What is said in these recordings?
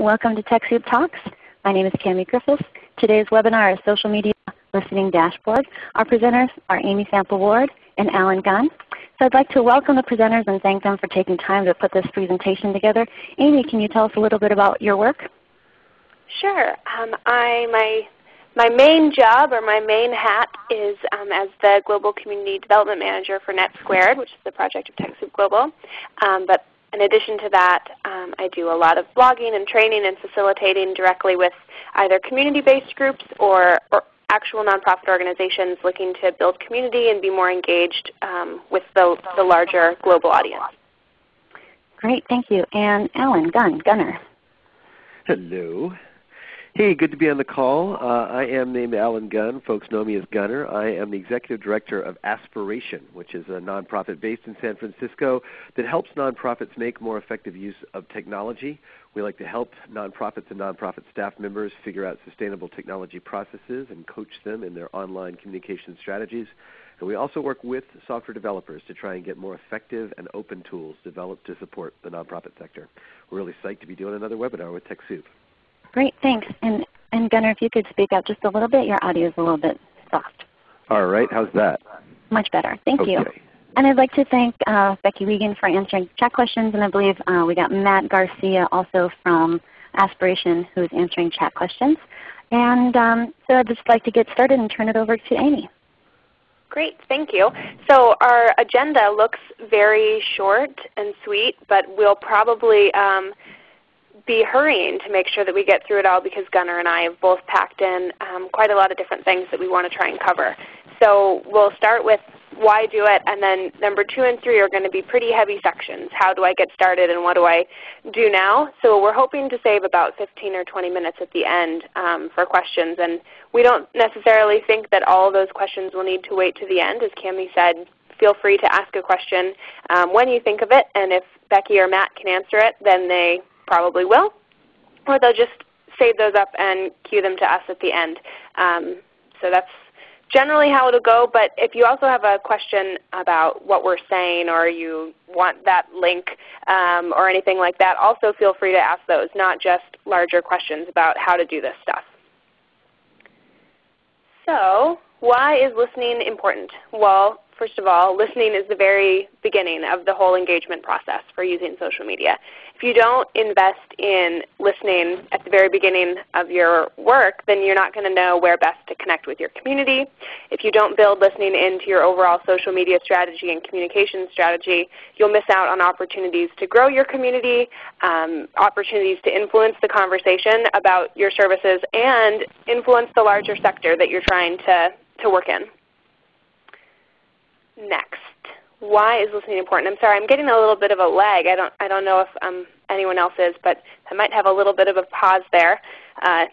Welcome to TechSoup Talks. My name is Cami Griffiths. Today's webinar is Social Media Listening Dashboard. Our presenters are Amy Sample Ward and Allen Gunn. So I'd like to welcome the presenters and thank them for taking time to put this presentation together. Amy, can you tell us a little bit about your work? Sure. Um, I, my, my main job or my main hat is um, as the Global Community Development Manager for NetSquared, which is the project of TechSoup Global. Um, but in addition to that, um, I do a lot of blogging and training and facilitating directly with either community-based groups or, or, actual nonprofit organizations looking to build community and be more engaged um, with the, the larger global audience. Great, thank you. And Allen Gunn, Gunner. Hello. Hey, good to be on the call. Uh, I am named Allen Gunn. Folks know me as Gunner. I am the Executive Director of Aspiration, which is a nonprofit based in San Francisco that helps nonprofits make more effective use of technology. We like to help nonprofits and nonprofit staff members figure out sustainable technology processes and coach them in their online communication strategies. And we also work with software developers to try and get more effective and open tools developed to support the nonprofit sector. We're really psyched to be doing another webinar with TechSoup. Great, thanks. And, and Gunner, if you could speak up just a little bit, your audio is a little bit soft. All right, how's that? Much better. Thank okay. you. And I'd like to thank uh, Becky Wiegand for answering chat questions, and I believe uh, we got Matt Garcia also from Aspiration who is answering chat questions. And um, so I'd just like to get started and turn it over to Amy. Great, thank you. So our agenda looks very short and sweet, but we'll probably um, be hurrying to make sure that we get through it all because Gunner and I have both packed in um, quite a lot of different things that we want to try and cover. So we'll start with why do it, and then number two and three are going to be pretty heavy sections. How do I get started and what do I do now? So we're hoping to save about 15 or 20 minutes at the end um, for questions. And we don't necessarily think that all those questions will need to wait to the end. As Cami said, feel free to ask a question um, when you think of it, and if Becky or Matt can answer it, then they probably will, or they'll just save those up and queue them to us at the end. Um, so that's generally how it will go, but if you also have a question about what we're saying or you want that link um, or anything like that, also feel free to ask those, not just larger questions about how to do this stuff. So why is listening important? Well, First of all, listening is the very beginning of the whole engagement process for using social media. If you don't invest in listening at the very beginning of your work, then you're not going to know where best to connect with your community. If you don't build listening into your overall social media strategy and communication strategy, you'll miss out on opportunities to grow your community, um, opportunities to influence the conversation about your services, and influence the larger sector that you're trying to, to work in next. Why is listening important? I'm sorry, I'm getting a little bit of a lag. I don't, I don't know if um, anyone else is, but I might have a little bit of a pause there. Uh,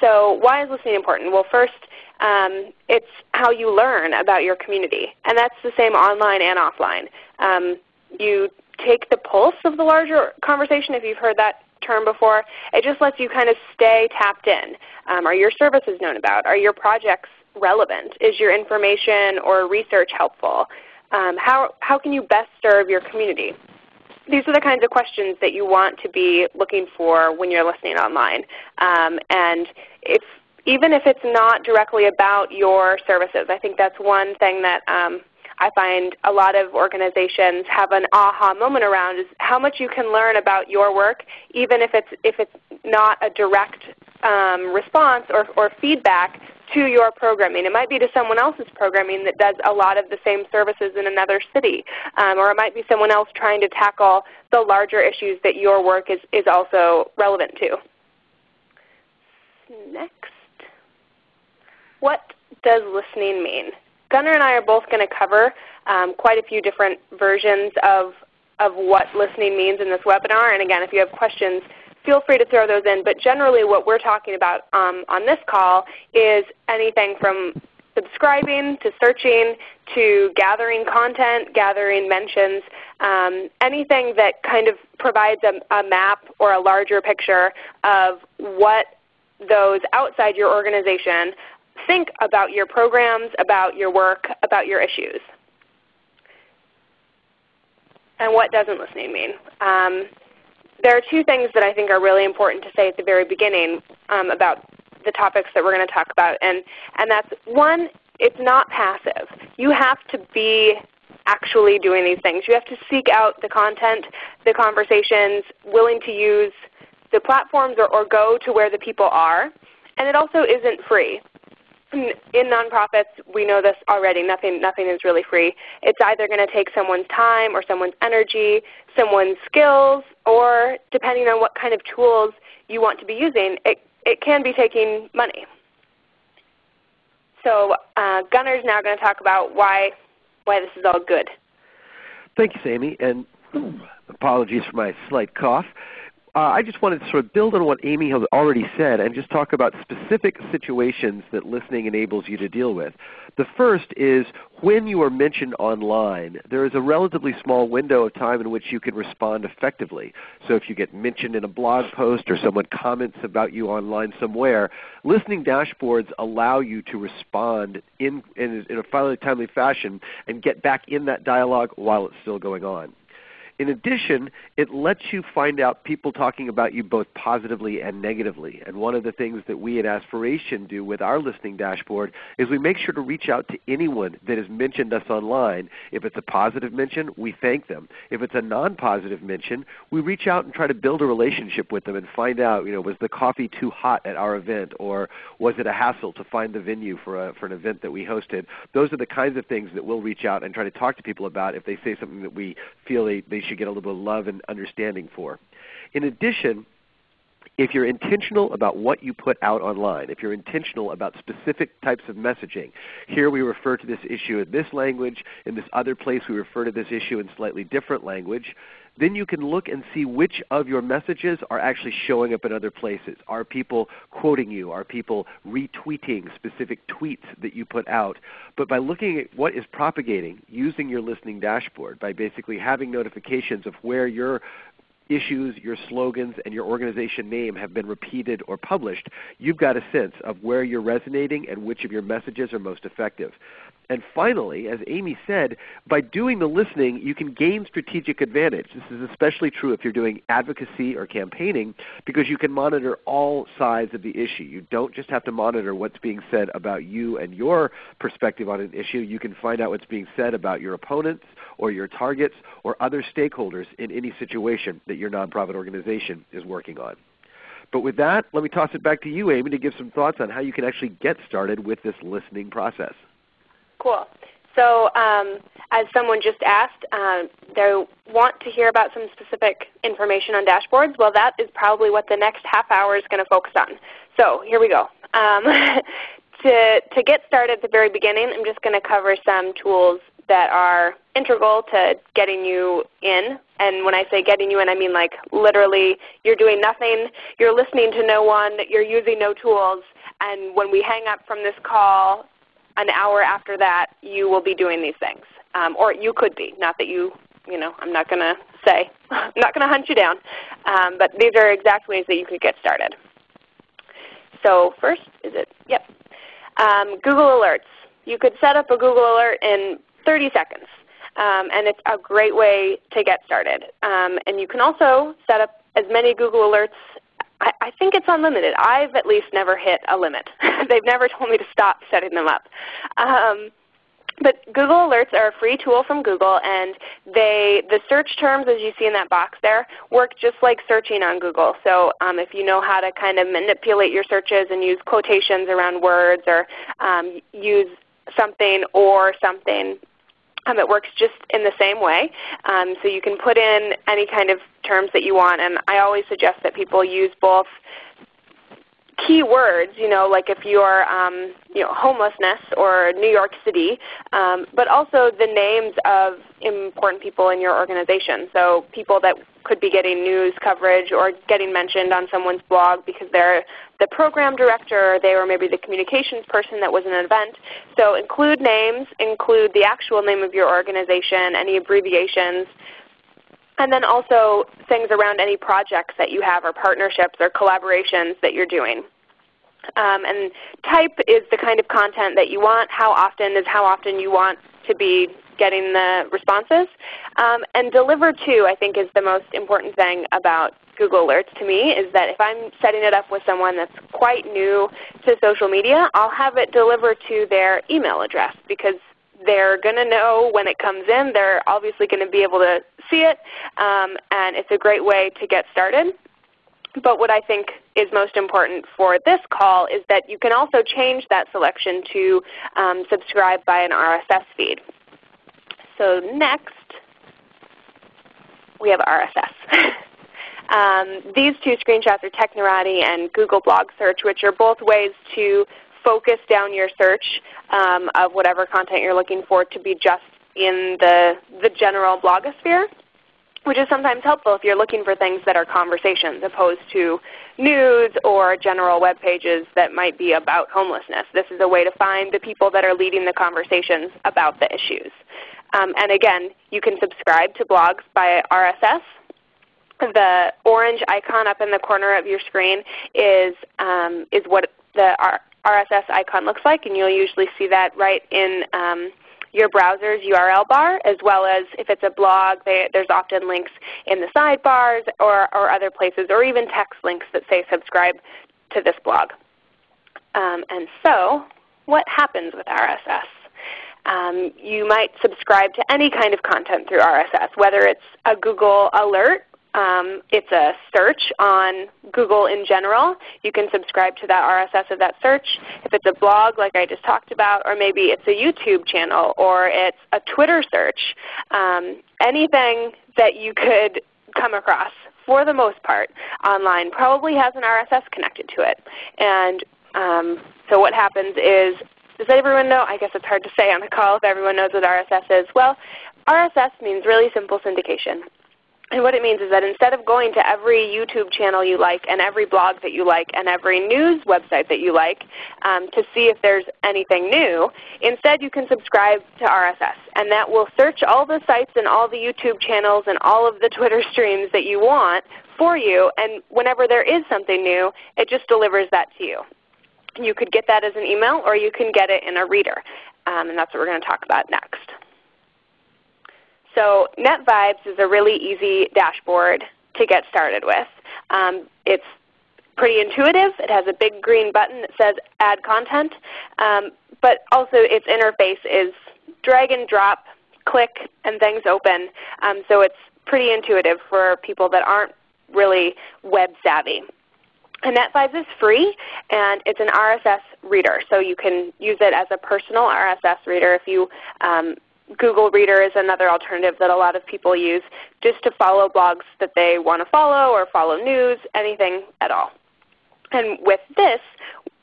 so why is listening important? Well, first, um, it's how you learn about your community, and that's the same online and offline. Um, you take the pulse of the larger conversation, if you've heard that term before. It just lets you kind of stay tapped in. Um, are your services known about? Are your projects relevant? Is your information or research helpful? Um, how, how can you best serve your community? These are the kinds of questions that you want to be looking for when you're listening online. Um, and if, even if it's not directly about your services, I think that's one thing that um, I find a lot of organizations have an aha moment around is how much you can learn about your work even if it's, if it's not a direct um, response or, or feedback to your programming. It might be to someone else's programming that does a lot of the same services in another city. Um, or it might be someone else trying to tackle the larger issues that your work is, is also relevant to. Next. What does listening mean? Gunner and I are both going to cover um, quite a few different versions of, of what listening means in this webinar. And again, if you have questions, feel free to throw those in. But generally what we're talking about um, on this call is anything from subscribing to searching to gathering content, gathering mentions, um, anything that kind of provides a, a map or a larger picture of what those outside your organization think about your programs, about your work, about your issues. And what doesn't listening mean? Um, there are two things that I think are really important to say at the very beginning um, about the topics that we're going to talk about. And, and that's one, it's not passive. You have to be actually doing these things. You have to seek out the content, the conversations, willing to use the platforms or, or go to where the people are. And it also isn't free. In, nonprofits, we know this already. Nothing, nothing is really free. It's either going to take someone's time or someone's energy, someone's skills, or depending on what kind of tools you want to be using, it, it can be taking money. So uh, is now going to talk about why, why this is all good. Thank you, Amy, and apologies for my slight cough Uh, I just wanted to sort of build on what Amy has already said and just talk about specific situations that listening enables you to deal with. The first is when you are mentioned online, there is a relatively small window of time in which you can respond effectively. So if you get mentioned in a blog post or someone comments about you online somewhere, listening dashboards allow you to respond in, in, in a fairly timely fashion and get back in that dialogue while it's still going on. In addition, it lets you find out people talking about you both positively and negatively. And one of the things that we at Aspiration do with our listening dashboard is we make sure to reach out to anyone that has mentioned us online. If it's a positive mention, we thank them. If it's a non-positive mention, we reach out and try to build a relationship with them and find out, you know, was the coffee too hot at our event or was it a hassle to find the venue for, a, for an event that we hosted? Those are the kinds of things that we'll reach out and try to talk to people about if they say something that we feel they, they should get a little bit of love and understanding for. In addition, if you're intentional about what you put out online, if you're intentional about specific types of messaging, here we refer to this issue in this language, in this other place we refer to this issue in slightly different language, then you can look and see which of your messages are actually showing up in other places. Are people quoting you? Are people retweeting specific tweets that you put out? But by looking at what is propagating using your listening dashboard, by basically having notifications of where your issues, your slogans, and your organization name have been repeated or published, you've got a sense of where you're resonating and which of your messages are most effective. And finally, as Amy said, by doing the listening, you can gain strategic advantage. This is especially true if you're doing advocacy or campaigning because you can monitor all sides of the issue. You don't just have to monitor what's being said about you and your perspective on an issue. You can find out what's being said about your opponents or your targets or other stakeholders in any situation that your nonprofit organization is working on. But with that, let me toss it back to you, Amy, to give some thoughts on how you can actually get started with this listening process. Cool. So um, as someone just asked, um, they want to hear about some specific information on dashboards. Well, that is probably what the next half hour is going to focus on. So here we go. Um, to, to get started at the very beginning, I'm just going to cover some tools that are integral to getting you in. And when I say getting you in, I mean like literally you're doing nothing, you're listening to no one, you're using no tools, and when we hang up from this call, an hour after that you will be doing these things. Um, or you could be. Not that you, you know, I'm not going to say, I'm not going to hunt you down. Um, but these are exact ways that you could get started. So first, is it, yep. Um, Google Alerts. You could set up a Google Alert in 30 seconds. Um, and it's a great way to get started. Um, and you can also set up as many Google Alerts I, I think it's unlimited. I've at least never hit a limit. They've never told me to stop setting them up. Um, but Google Alerts are a free tool from Google, and they, the search terms, as you see in that box there, work just like searching on Google. So um, if you know how to kind of manipulate your searches and use quotations around words or um, use something or something um, it works just in the same way. Um, so you can put in any kind of terms that you want. And I always suggest that people use both keywords, you know, like if you're um, you know, homelessness or New York City, um, but also the names of important people in your organization. So people that could be getting news coverage or getting mentioned on someone's blog because they're the program director or they were maybe the communications person that was in an event. So include names, include the actual name of your organization, any abbreviations, and then also things around any projects that you have or partnerships or collaborations that you're doing. Um, and type is the kind of content that you want. How often is how often you want to be getting the responses. Um, and deliver to I think is the most important thing about Google Alerts to me is that if I'm setting it up with someone that's quite new to social media, I'll have it deliver to their email address because they're going to know when it comes in. They're obviously going to be able to see it, um, and it's a great way to get started. But what I think is most important for this call is that you can also change that selection to um, subscribe by an RSS feed. So next, we have RSS. um, these two screenshots are Technorati and Google Blog Search, which are both ways to focus down your search um, of whatever content you're looking for to be just in the, the general blogosphere, which is sometimes helpful if you're looking for things that are conversations opposed to news or general web pages that might be about homelessness. This is a way to find the people that are leading the conversations about the issues. Um, and again, you can subscribe to blogs by RSS. The orange icon up in the corner of your screen is, um, is what the RSS icon looks like, and you'll usually see that right in um, your browser's URL bar, as well as if it's a blog, they, there's often links in the sidebars or, or other places, or even text links that say subscribe to this blog. Um, and so what happens with RSS? Um, you might subscribe to any kind of content through RSS, whether it's a Google alert, um, it's a search on Google in general. You can subscribe to that RSS of that search. If it's a blog like I just talked about, or maybe it's a YouTube channel, or it's a Twitter search, um, anything that you could come across for the most part online probably has an RSS connected to it. And um, so what happens is does everyone know? I guess it's hard to say on the call if everyone knows what RSS is. Well, RSS means really simple syndication. And what it means is that instead of going to every YouTube channel you like and every blog that you like and every news website that you like um, to see if there's anything new, instead you can subscribe to RSS. And that will search all the sites and all the YouTube channels and all of the Twitter streams that you want for you. And whenever there is something new, it just delivers that to you. You could get that as an email or you can get it in a reader. Um, and that's what we're going to talk about next. So NetVibes is a really easy dashboard to get started with. Um, it's pretty intuitive. It has a big green button that says Add Content. Um, but also its interface is drag and drop, click, and things open. Um, so it's pretty intuitive for people that aren't really web savvy. And NetVibes is free, and it's an RSS reader. So you can use it as a personal RSS reader. If you um, Google Reader is another alternative that a lot of people use just to follow blogs that they want to follow or follow news, anything at all. And with this,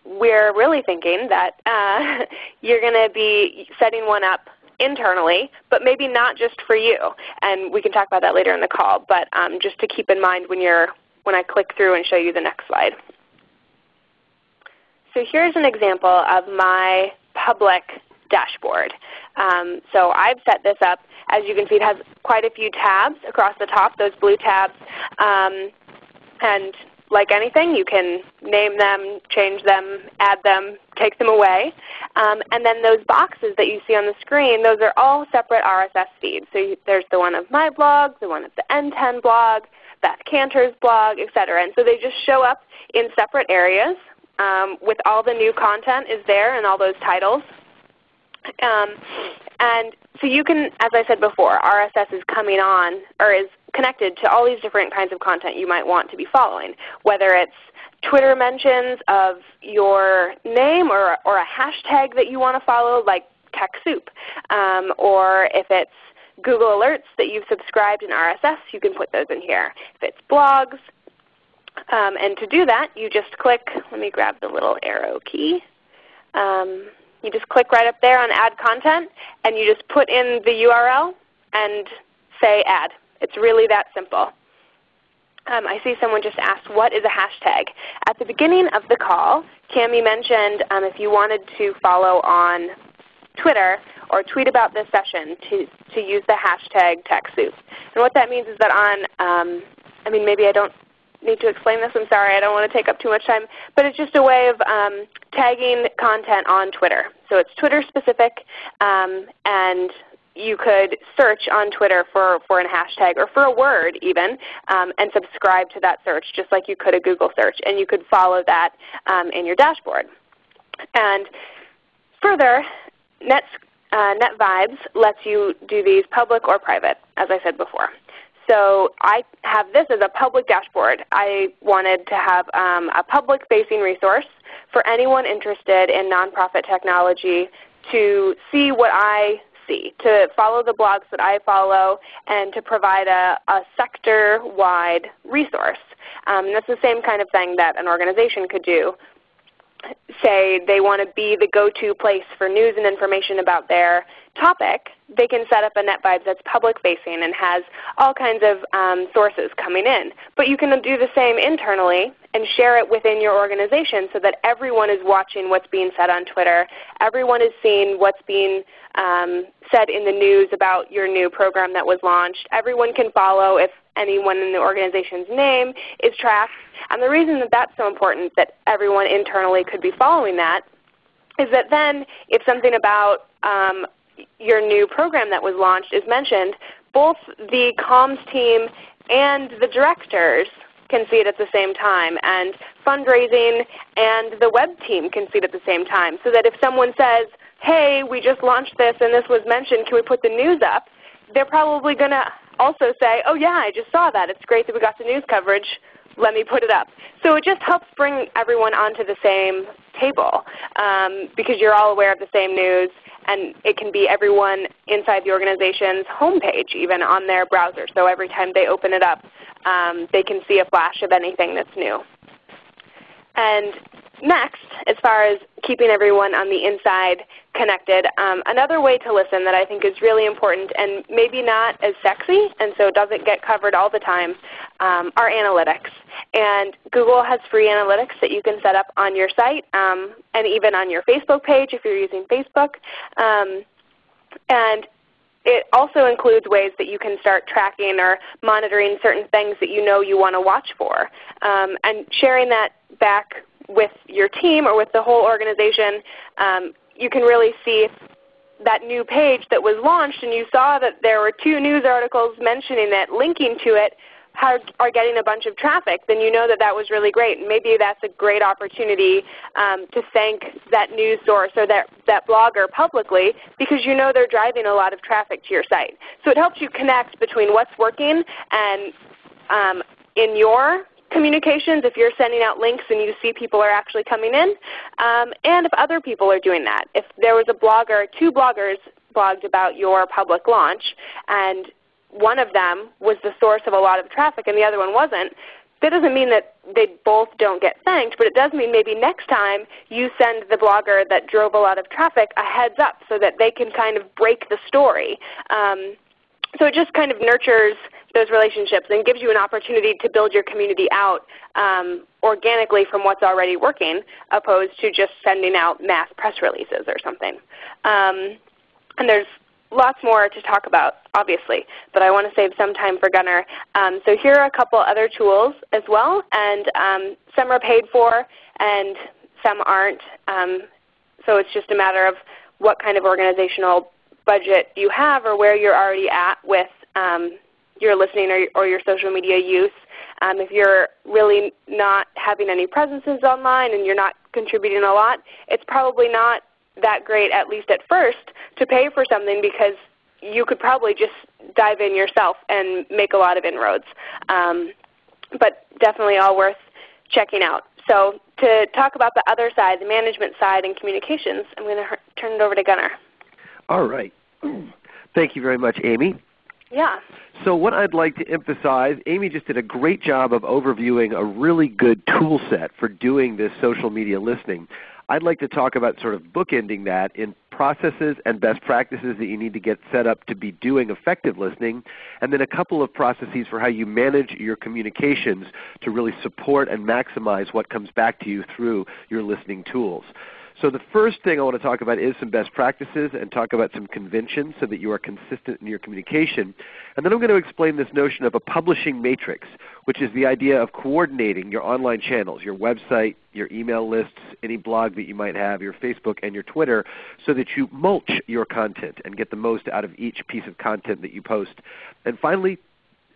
we're really thinking that uh, you're going to be setting one up internally, but maybe not just for you. And we can talk about that later in the call, but um, just to keep in mind when you're when I click through and show you the next slide. So here's an example of my public dashboard. Um, so I've set this up. As you can see, it has quite a few tabs across the top, those blue tabs. Um, and like anything, you can name them, change them, add them, take them away. Um, and then those boxes that you see on the screen, those are all separate RSS feeds. So you, there's the one of my blog, the one of the NTEN blog, Beth Kanter's blog, etc. And so they just show up in separate areas um, with all the new content is there and all those titles. Um, and so you can, as I said before, RSS is coming on or is connected to all these different kinds of content you might want to be following, whether it's Twitter mentions of your name or, or a hashtag that you want to follow like TechSoup, um, or if it's Google Alerts that you've subscribed in RSS, you can put those in here. If it's blogs, um, and to do that, you just click, let me grab the little arrow key. Um, you just click right up there on Add Content, and you just put in the URL and say Add. It's really that simple. Um, I see someone just asked, what is a hashtag? At the beginning of the call, Cami mentioned um, if you wanted to follow on Twitter or tweet about this session to, to use the hashtag TechSoup. And what that means is that on, um, I mean maybe I don't need to explain this. I'm sorry. I don't want to take up too much time. But it's just a way of um, tagging content on Twitter. So it's Twitter specific, um, and you could search on Twitter for, for a hashtag or for a word even um, and subscribe to that search just like you could a Google search. And you could follow that um, in your dashboard. And further, Net, uh, NetVibes lets you do these public or private, as I said before. So I have this as a public dashboard. I wanted to have um, a public-facing resource for anyone interested in nonprofit technology to see what I see, to follow the blogs that I follow, and to provide a, a sector-wide resource. Um, that's the same kind of thing that an organization could do say they want to be the go-to place for news and information about their topic, they can set up a NetVibes that's public-facing and has all kinds of um, sources coming in. But you can do the same internally and share it within your organization so that everyone is watching what's being said on Twitter. Everyone is seeing what's being um, said in the news about your new program that was launched. Everyone can follow if anyone in the organization's name is tracked. And the reason that that's so important that everyone internally could be following that is that then if something about um, your new program that was launched is mentioned, both the comms team and the directors can see it at the same time, and fundraising and the web team can see it at the same time. So that if someone says, hey, we just launched this and this was mentioned, can we put the news up? They're probably going to also say, oh yeah, I just saw that. It's great that we got the news coverage. Let me put it up. So it just helps bring everyone onto the same table um, because you're all aware of the same news and it can be everyone inside the organization's homepage even on their browser. So every time they open it up, um, they can see a flash of anything that's new. And next, as far as keeping everyone on the inside connected, um, another way to listen that I think is really important and maybe not as sexy and so doesn't get covered all the time um, are analytics. And Google has free analytics that you can set up on your site um, and even on your Facebook page if you're using Facebook. Um, and it also includes ways that you can start tracking or monitoring certain things that you know you want to watch for. Um, and sharing that back with your team or with the whole organization, um, you can really see that new page that was launched and you saw that there were two news articles mentioning it, linking to it, are getting a bunch of traffic, then you know that that was really great. And maybe that's a great opportunity um, to thank that news source or that, that blogger publicly because you know they're driving a lot of traffic to your site. So it helps you connect between what's working and um, in your communications if you're sending out links and you see people are actually coming in, um, and if other people are doing that. If there was a blogger, two bloggers blogged about your public launch, and one of them was the source of a lot of traffic and the other one wasn't, that doesn't mean that they both don't get thanked, but it does mean maybe next time you send the blogger that drove a lot of traffic a heads up so that they can kind of break the story. Um, so it just kind of nurtures those relationships and gives you an opportunity to build your community out um, organically from what's already working opposed to just sending out mass press releases or something. Um, and there's lots more to talk about, obviously, but I want to save some time for Gunner. Um, so here are a couple other tools as well, and um, some are paid for and some aren't. Um, so it's just a matter of what kind of organizational budget you have or where you're already at with um, your listening or, or, your social media use. Um, if you're really not having any presences online and you're not contributing a lot, it's probably not that great, at least at first, to pay for something because you could probably just dive in yourself and make a lot of inroads. Um, but definitely all worth checking out. So to talk about the other side, the management side and communications, I'm going to turn it over to Gunner. All right. Thank you very much, Amy. Yeah. So what I'd like to emphasize, Amy just did a great job of overviewing a really good tool set for doing this social media listening. I'd like to talk about sort of bookending that in processes and best practices that you need to get set up to be doing effective listening, and then a couple of processes for how you manage your communications to really support and maximize what comes back to you through your listening tools. So the first thing I want to talk about is some best practices and talk about some conventions so that you are consistent in your communication. And then I'm going to explain this notion of a publishing matrix, which is the idea of coordinating your online channels, your website, your email lists, any blog that you might have, your Facebook and your Twitter, so that you mulch your content and get the most out of each piece of content that you post. And finally,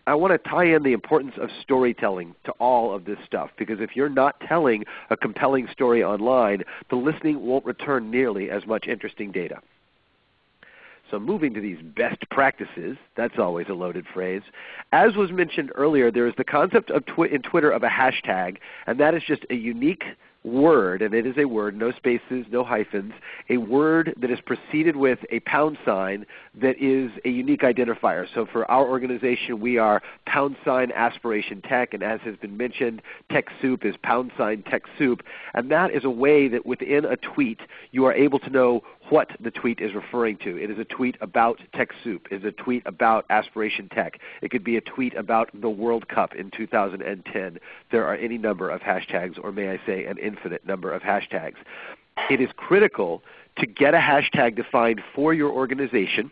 I want to tie in the importance of storytelling to all of this stuff because if you're not telling a compelling story online, the listening won't return nearly as much interesting data. So moving to these best practices, that's always a loaded phrase. As was mentioned earlier, there is the concept of twi in Twitter of a hashtag, and that is just a unique word, and it is a word, no spaces, no hyphens, a word that is preceded with a pound sign that is a unique identifier. So for our organization, we are pound sign aspiration tech, and as has been mentioned, TechSoup is pound sign TechSoup. And that is a way that within a tweet you are able to know what the tweet is referring to. It is a tweet about TechSoup. It is a tweet about Aspiration Tech. It could be a tweet about the World Cup in 2010. There are any number of hashtags, or may I say an infinite number of hashtags. It is critical to get a hashtag defined for your organization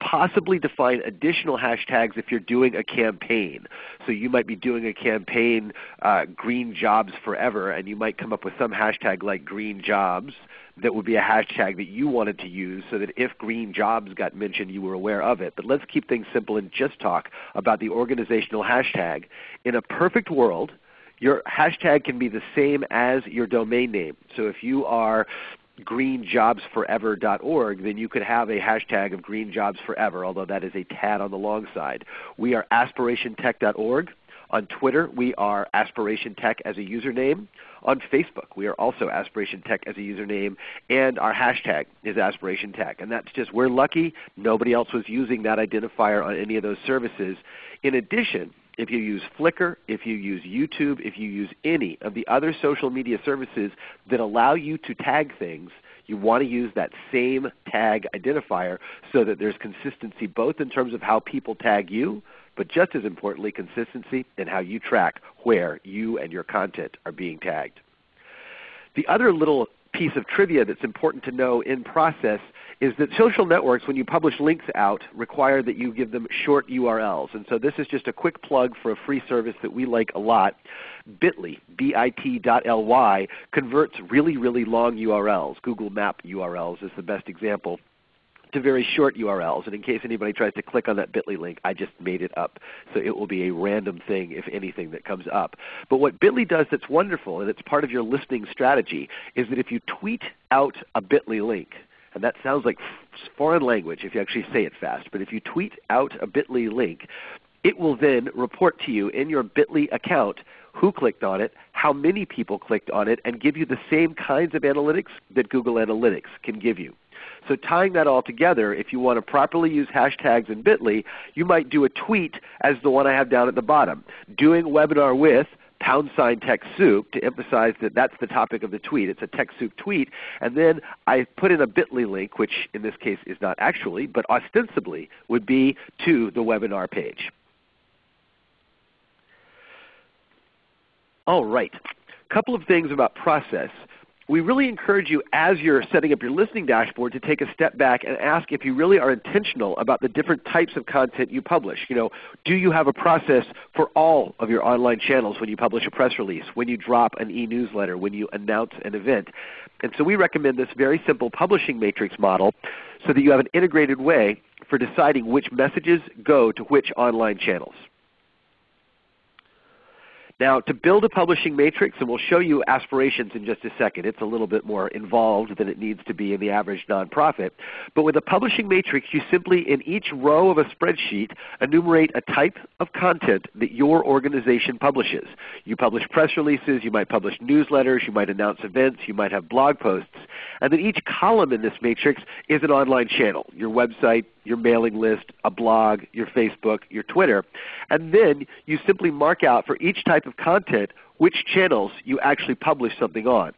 possibly define additional hashtags if you're doing a campaign. So you might be doing a campaign, uh, Green Jobs Forever, and you might come up with some hashtag like Green Jobs that would be a hashtag that you wanted to use so that if green jobs got mentioned, you were aware of it. But let's keep things simple and just talk about the organizational hashtag. In a perfect world, your hashtag can be the same as your domain name. So if you are greenjobsforever.org, then you could have a hashtag of greenjobsforever, although that is a tad on the long side. We are aspirationtech.org. On Twitter, we are Aspiration Tech as a username. On Facebook, we are also Aspiration Tech as a username, and our hashtag is Aspiration Tech. And that's just, we're lucky nobody else was using that identifier on any of those services. In addition, if you use Flickr, if you use YouTube, if you use any of the other social media services that allow you to tag things, you want to use that same tag identifier so that there's consistency both in terms of how people tag you, but just as importantly, consistency in how you track where you and your content are being tagged. The other little piece of trivia that's important to know in process is that social networks, when you publish links out, require that you give them short URLs. And so this is just a quick plug for a free service that we like a lot. Bitly, bit.ly, converts really, really long URLs. Google Map URLs is the best example to very short URLs. And in case anybody tries to click on that bit.ly link, I just made it up. So it will be a random thing, if anything, that comes up. But what bit.ly does that's wonderful, and it's part of your listening strategy, is that if you tweet out a bit.ly link, and that sounds like foreign language if you actually say it fast, but if you tweet out a bit.ly link, it will then report to you in your bit.ly account who clicked on it, how many people clicked on it, and give you the same kinds of analytics that Google Analytics can give you. So tying that all together, if you want to properly use hashtags in Bitly, you might do a tweet as the one I have down at the bottom. Doing webinar with pound sign TechSoup to emphasize that that's the topic of the tweet. It's a TechSoup tweet. And then I put in a bit.ly link, which in this case is not actually, but ostensibly would be to the webinar page. All right. A couple of things about process we really encourage you as you're setting up your listening dashboard to take a step back and ask if you really are intentional about the different types of content you publish. You know, do you have a process for all of your online channels when you publish a press release, when you drop an e-newsletter, when you announce an event? And so we recommend this very simple publishing matrix model so that you have an integrated way for deciding which messages go to which online channels. Now to build a publishing matrix, and we'll show you aspirations in just a second, it's a little bit more involved than it needs to be in the average nonprofit. But with a publishing matrix, you simply in each row of a spreadsheet enumerate a type of content that your organization publishes. You publish press releases, you might publish newsletters, you might announce events, you might have blog posts. And then each column in this matrix is an online channel, your website, your mailing list, a blog, your Facebook, your Twitter. And then you simply mark out for each type of content which channels you actually publish something on.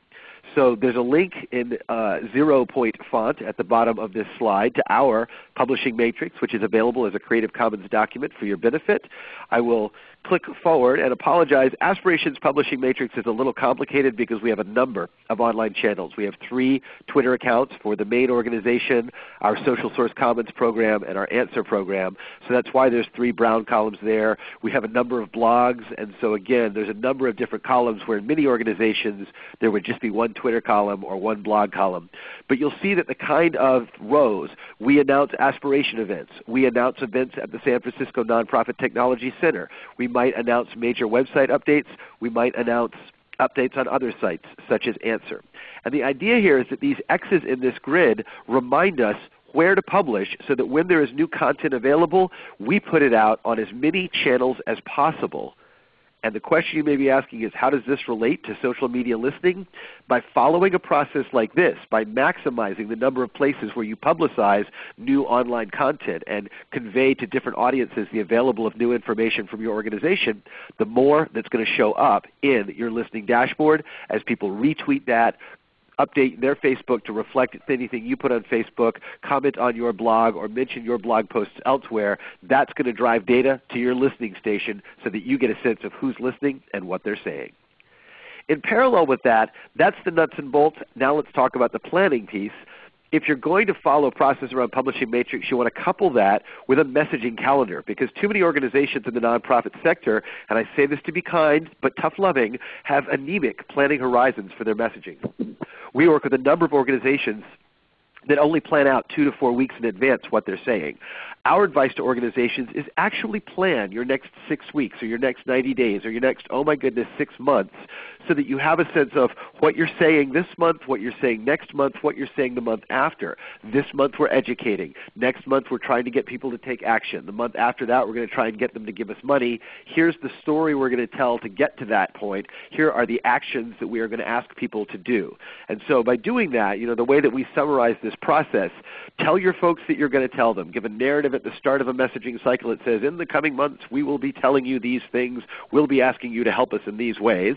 So there's a link in uh, zero point font at the bottom of this slide to our publishing matrix, which is available as a Creative Commons document for your benefit. I will click forward and apologize. Aspirations Publishing Matrix is a little complicated because we have a number of online channels. We have three Twitter accounts for the main organization, our social source Commons program, and our answer program. So that's why there's three brown columns there. We have a number of blogs, and so again, there's a number of different columns where in many organizations there would just be one Twitter column or one blog column. But you'll see that the kind of rows, we announce aspiration events. We announce events at the San Francisco Nonprofit Technology Center. We might announce major website updates. We might announce updates on other sites such as Answer. And the idea here is that these X's in this grid remind us where to publish so that when there is new content available, we put it out on as many channels as possible and the question you may be asking is how does this relate to social media listening? By following a process like this, by maximizing the number of places where you publicize new online content and convey to different audiences the available of new information from your organization, the more that's going to show up in your listening dashboard as people retweet that, update their Facebook to reflect anything you put on Facebook, comment on your blog, or mention your blog posts elsewhere, that's going to drive data to your listening station so that you get a sense of who's listening and what they're saying. In parallel with that, that's the nuts and bolts. Now let's talk about the planning piece if you're going to follow a process around publishing matrix, you want to couple that with a messaging calendar because too many organizations in the nonprofit sector, and I say this to be kind but tough loving, have anemic planning horizons for their messaging. We work with a number of organizations that only plan out two to four weeks in advance what they're saying. Our advice to organizations is actually plan your next six weeks or your next 90 days or your next, oh my goodness, six months so that you have a sense of what you're saying this month, what you're saying next month, what you're saying the month after. This month we're educating. Next month we're trying to get people to take action. The month after that we're going to try and get them to give us money. Here's the story we're going to tell to get to that point. Here are the actions that we are going to ask people to do. And so by doing that, you know, the way that we summarize this process, tell your folks that you're going to tell them. Give a narrative at the start of a messaging cycle it says, in the coming months we will be telling you these things, we'll be asking you to help us in these ways.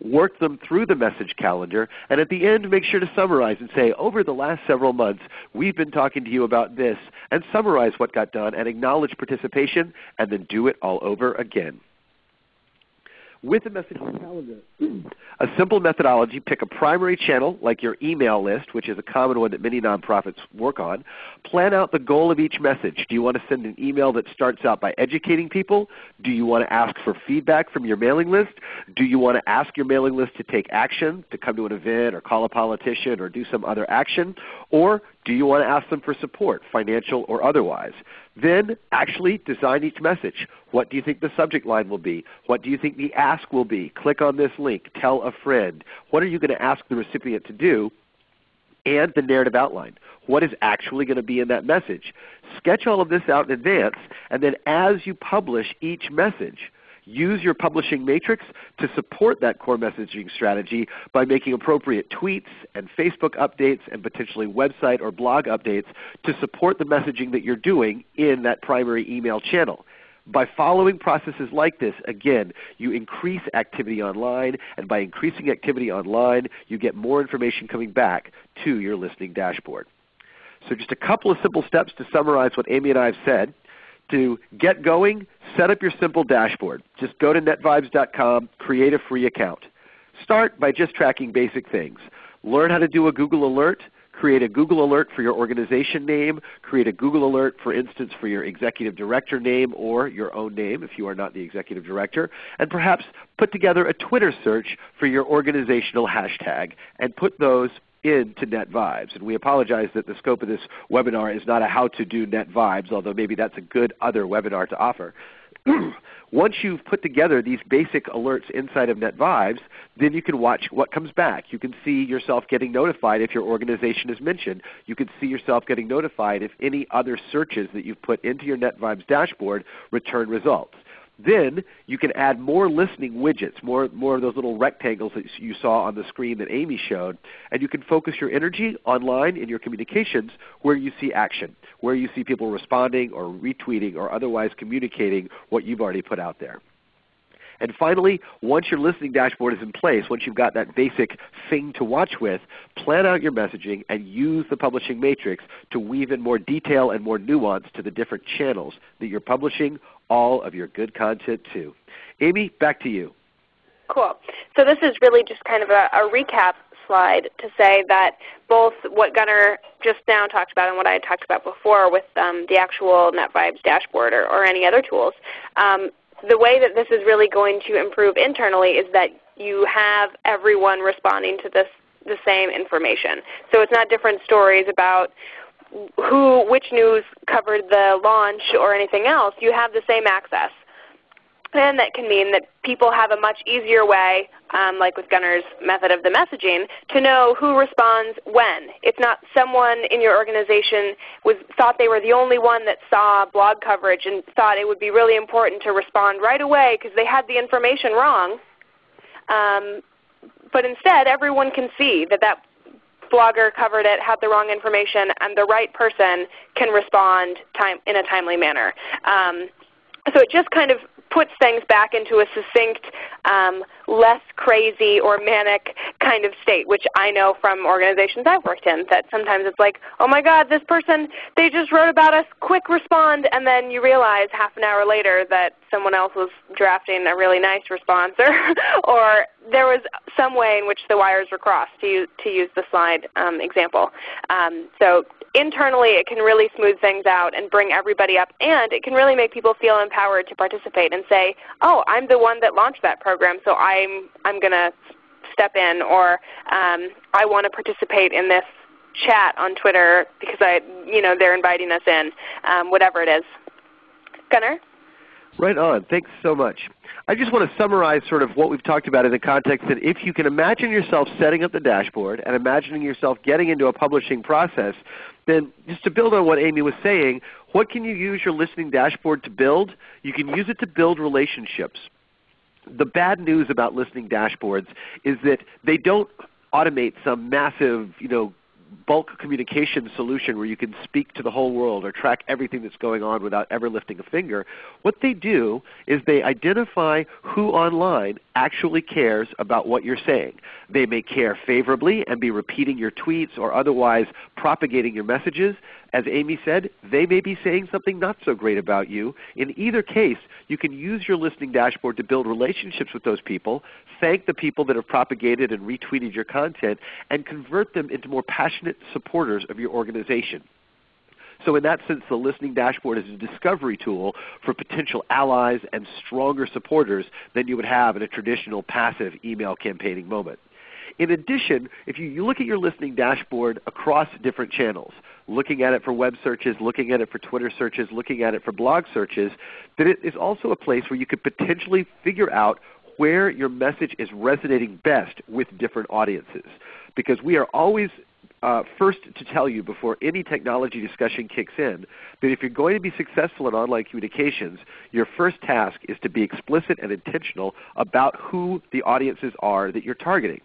Work them through the message calendar, and at the end make sure to summarize and say, over the last several months we've been talking to you about this, and summarize what got done and acknowledge participation, and then do it all over again with a messaging calendar. A simple methodology, pick a primary channel like your email list, which is a common one that many nonprofits work on. Plan out the goal of each message. Do you want to send an email that starts out by educating people? Do you want to ask for feedback from your mailing list? Do you want to ask your mailing list to take action, to come to an event or call a politician or do some other action? Or do you want to ask them for support, financial or otherwise? Then actually design each message. What do you think the subject line will be? What do you think the ask will be? Click on this link. Tell a friend. What are you going to ask the recipient to do? And the narrative outline. What is actually going to be in that message? Sketch all of this out in advance, and then as you publish each message, Use your publishing matrix to support that core messaging strategy by making appropriate tweets and Facebook updates and potentially website or blog updates to support the messaging that you're doing in that primary email channel. By following processes like this, again, you increase activity online, and by increasing activity online, you get more information coming back to your listening dashboard. So just a couple of simple steps to summarize what Amy and I have said to get going, set up your simple dashboard. Just go to netvibes.com, create a free account. Start by just tracking basic things. Learn how to do a Google alert, create a Google alert for your organization name, create a Google alert for instance for your executive director name or your own name if you are not the executive director, and perhaps put together a Twitter search for your organizational hashtag and put those into Net Vibes. And we apologize that the scope of this webinar is not a how to do Net Vibes, although maybe that's a good other webinar to offer. Once you've put together these basic alerts inside of NetVibes, then you can watch what comes back. You can see yourself getting notified if your organization is mentioned. You can see yourself getting notified if any other searches that you've put into your NetVibes dashboard return results. Then you can add more listening widgets, more, more of those little rectangles that you saw on the screen that Amy showed, and you can focus your energy online in your communications where you see action, where you see people responding or retweeting or otherwise communicating what you've already put out there. And finally, once your listening dashboard is in place, once you've got that basic thing to watch with, plan out your messaging and use the publishing matrix to weave in more detail and more nuance to the different channels that you're publishing all of your good content to. Amy, back to you. Cool. So this is really just kind of a, a recap slide to say that both what Gunner just now talked about and what I talked about before with um, the actual NetVibes dashboard or, or any other tools, um, the way that this is really going to improve internally is that you have everyone responding to this the same information. So it's not different stories about who, which news covered the launch or anything else. You have the same access. And that can mean that people have a much easier way, um, like with Gunner's method of the messaging, to know who responds when. It's not someone in your organization was, thought they were the only one that saw blog coverage and thought it would be really important to respond right away because they had the information wrong. Um, but instead, everyone can see that that blogger covered it, had the wrong information, and the right person can respond time, in a timely manner. Um, so it just kind of puts things back into a succinct, um, less crazy or manic kind of state, which I know from organizations I've worked in that sometimes it's like, oh my God, this person, they just wrote about us, quick respond, and then you realize half an hour later that someone else was drafting a really nice response or, or there was some way in which the wires were crossed to use, to use the slide um, example. Um, so internally it can really smooth things out and bring everybody up, and it can really make people feel empowered to participate and say, oh, I'm the one that launched that program, so I'm, I'm going to step in, or um, I want to participate in this chat on Twitter because I, you know, they're inviting us in, um, whatever it is. Gunner? Right on. Thanks so much. I just want to summarize sort of what we've talked about in the context that if you can imagine yourself setting up the dashboard and imagining yourself getting into a publishing process, then just to build on what Amy was saying, what can you use your listening dashboard to build? You can use it to build relationships. The bad news about listening dashboards is that they don't automate some massive you know, bulk communication solution where you can speak to the whole world or track everything that's going on without ever lifting a finger. What they do is they identify who online actually cares about what you're saying. They may care favorably and be repeating your tweets or otherwise propagating your messages. As Amy said, they may be saying something not so great about you. In either case, you can use your listening dashboard to build relationships with those people, thank the people that have propagated and retweeted your content, and convert them into more passionate supporters of your organization. So in that sense, the listening dashboard is a discovery tool for potential allies and stronger supporters than you would have in a traditional passive email campaigning moment. In addition, if you look at your listening dashboard across different channels, looking at it for web searches, looking at it for Twitter searches, looking at it for blog searches, that it is also a place where you could potentially figure out where your message is resonating best with different audiences. Because we are always uh, first to tell you before any technology discussion kicks in that if you're going to be successful in online communications, your first task is to be explicit and intentional about who the audiences are that you're targeting.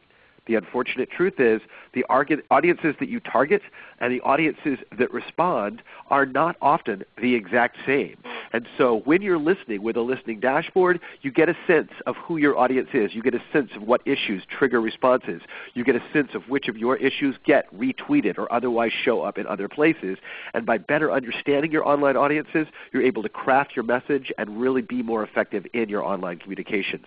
The unfortunate truth is the audiences that you target and the audiences that respond are not often the exact same. Mm. And so when you're listening with a listening dashboard, you get a sense of who your audience is. You get a sense of what issues trigger responses. You get a sense of which of your issues get retweeted or otherwise show up in other places. And by better understanding your online audiences, you're able to craft your message and really be more effective in your online communications.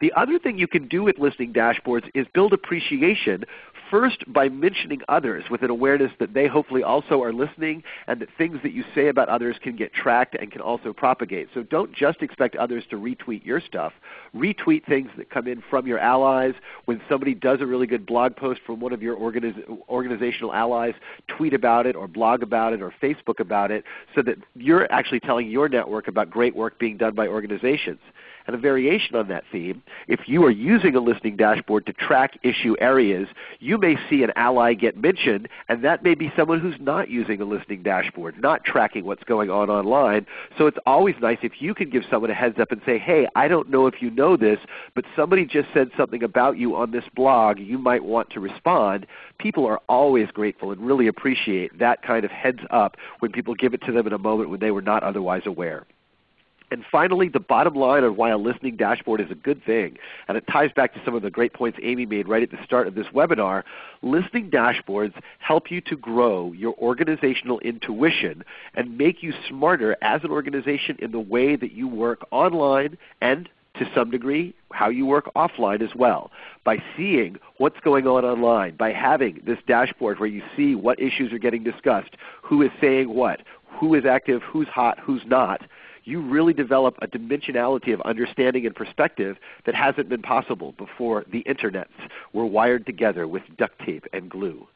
The other thing you can do with listening dashboards is build appreciation first by mentioning others with an awareness that they hopefully also are listening and that things that you say about others can get tracked and can also propagate. So don't just expect others to retweet your stuff. Retweet things that come in from your allies. When somebody does a really good blog post from one of your organiz organizational allies, tweet about it or blog about it or Facebook about it so that you're actually telling your network about great work being done by organizations and a variation on that theme, if you are using a listening dashboard to track issue areas, you may see an ally get mentioned, and that may be someone who's not using a listening dashboard, not tracking what's going on online. So it's always nice if you can give someone a heads up and say, hey, I don't know if you know this, but somebody just said something about you on this blog. You might want to respond. People are always grateful and really appreciate that kind of heads up when people give it to them in a moment when they were not otherwise aware. And finally, the bottom line on why a listening dashboard is a good thing, and it ties back to some of the great points Amy made right at the start of this webinar, listening dashboards help you to grow your organizational intuition and make you smarter as an organization in the way that you work online and to some degree how you work offline as well. By seeing what's going on online, by having this dashboard where you see what issues are getting discussed, who is saying what, who is active, who's hot, who's not, you really develop a dimensionality of understanding and perspective that hasn't been possible before the internets were wired together with duct tape and glue.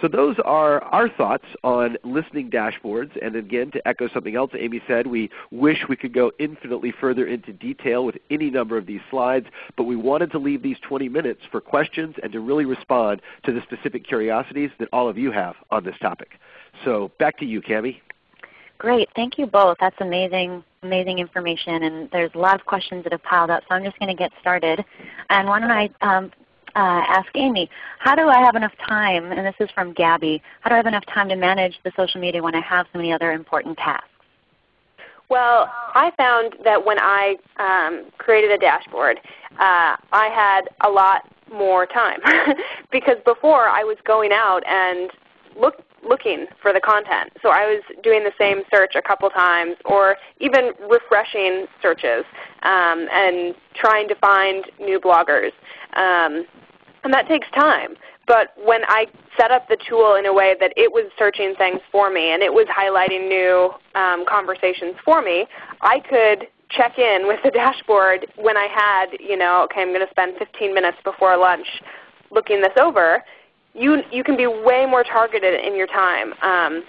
So those are our thoughts on listening dashboards. And again, to echo something else Amy said, we wish we could go infinitely further into detail with any number of these slides, but we wanted to leave these 20 minutes for questions and to really respond to the specific curiosities that all of you have on this topic. So back to you, Cami. Great. Thank you both. That's amazing, amazing information. And there's a lot of questions that have piled up, so I'm just going to get started. And why don't I um, uh, ask Amy, how do I have enough time, and this is from Gabby, how do I have enough time to manage the social media when I have so many other important tasks? Well, I found that when I um, created a dashboard, uh, I had a lot more time because before I was going out and look, looking for the content. So I was doing the same search a couple times or even refreshing searches um, and trying to find new bloggers. Um, and that takes time. But when I set up the tool in a way that it was searching things for me and it was highlighting new um, conversations for me, I could check in with the dashboard when I had, you know, okay, I'm going to spend 15 minutes before lunch looking this over you, you can be way more targeted in your time. Um,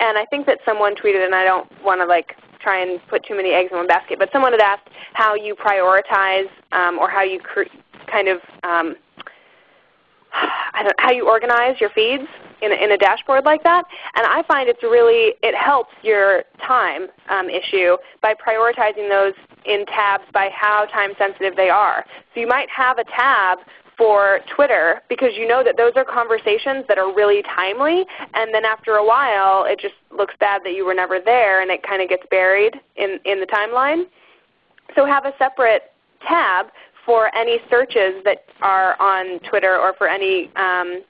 and I think that someone tweeted, and I don't want to like try and put too many eggs in one basket, but someone had asked how you prioritize um, or how you kind of um, I don't, how you organize your feeds in a, in a dashboard like that. And I find it's really it helps your time um, issue by prioritizing those in tabs by how time sensitive they are. So you might have a tab for Twitter because you know that those are conversations that are really timely and then after a while it just looks bad that you were never there and it kind of gets buried in, in the timeline. So have a separate tab for any searches that are on Twitter or for any um,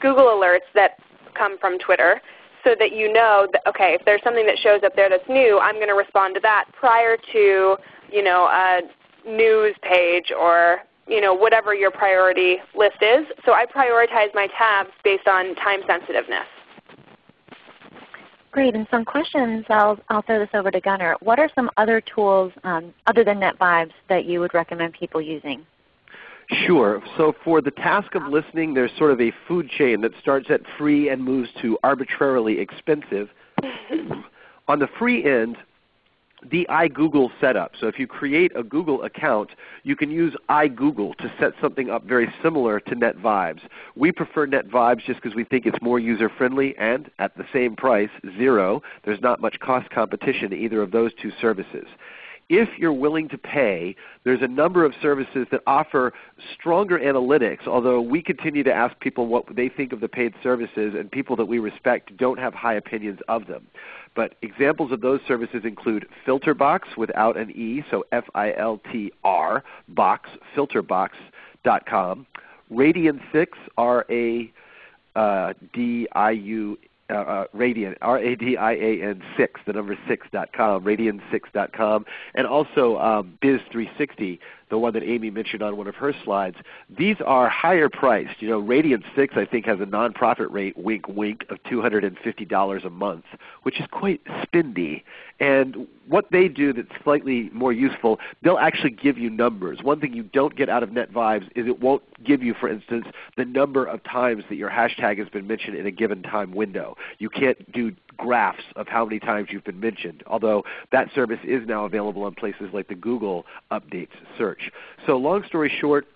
Google alerts that come from Twitter so that you know that, okay, if there's something that shows up there that's new, I'm going to respond to that prior to you know, a news page or you know, whatever your priority list is. So I prioritize my tabs based on time sensitiveness. Great. And some questions, I'll, I'll throw this over to Gunner. What are some other tools um, other than NetVibes that you would recommend people using? Sure. So for the task of listening, there's sort of a food chain that starts at free and moves to arbitrarily expensive. On the free end, the iGoogle setup. So if you create a Google account, you can use iGoogle to set something up very similar to NetVibes. We prefer NetVibes just because we think it's more user friendly and at the same price, zero. There's not much cost competition in either of those two services if you're willing to pay, there's a number of services that offer stronger analytics, although we continue to ask people what they think of the paid services, and people that we respect don't have high opinions of them. But examples of those services include Filtrbox without an E, so F-I-L-T-R, box, filtrbox.com, Radian 6, R-A-D-I-U, uh, uh, uh, Radian, R-A-D-I-A-N 6, the number 6.com, radian6.com, and also um, Biz360, the one that Amy mentioned on one of her slides, these are higher priced. You know, Radian 6 I think has a nonprofit rate, wink wink, of $250 a month, which is quite spendy. And what they do that's slightly more useful, they'll actually give you numbers. One thing you don't get out of NetVibes is it won't give you, for instance, the number of times that your hashtag has been mentioned in a given time window. You can't do graphs of how many times you've been mentioned, although that service is now available on places like the Google Updates search. So long story short,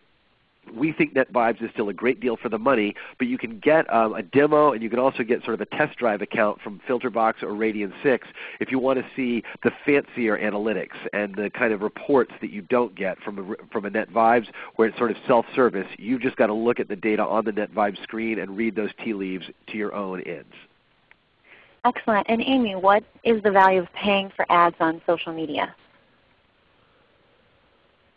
we think NetVibes is still a great deal for the money, but you can get um, a demo and you can also get sort of a test drive account from Filtrbox or Radian 6 if you want to see the fancier analytics and the kind of reports that you don't get from a, from a NetVibes where it's sort of self-service. You've just got to look at the data on the NetVibes screen and read those tea leaves to your own ends. Excellent. And Amy, what is the value of paying for ads on social media?